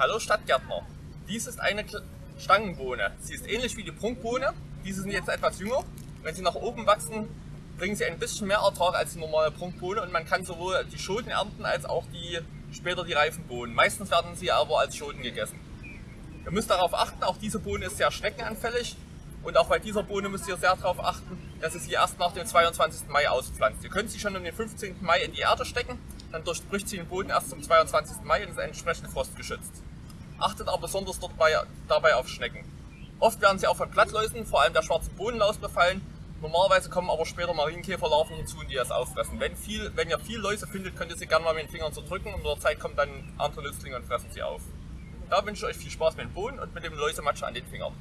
Hallo Stadtgärtner, dies ist eine Stangenbohne. Sie ist ähnlich wie die Prunkbohne, diese sind jetzt etwas jünger. Wenn sie nach oben wachsen, bringen sie ein bisschen mehr Ertrag als die normale Prunkbohne und man kann sowohl die Schoten ernten als auch die später die reifen Bohnen. Meistens werden sie aber als Schoten gegessen. Ihr müsst darauf achten, auch diese Bohne ist sehr schneckenanfällig und auch bei dieser Bohne müsst ihr sehr darauf achten, dass ihr sie erst nach dem 22. Mai auspflanzt. Ihr könnt sie schon um den 15. Mai in die Erde stecken, dann durchbricht sie den Boden erst zum 22. Mai und ist entsprechend frostgeschützt. Achtet aber besonders dort bei, dabei auf Schnecken. Oft werden sie auch von Blattläusen, vor allem der schwarzen Bohnenlaus, befallen. Normalerweise kommen aber später Marienkäferlarven hinzu, die das auffressen. Wenn, viel, wenn ihr viel Läuse findet, könnt ihr sie gerne mal mit den Fingern zerdrücken und mit der Zeit kommen dann andere Nützlinge und fressen sie auf. Da wünsche ich euch viel Spaß mit dem Bohnen und mit dem Läusematsch an den Fingern.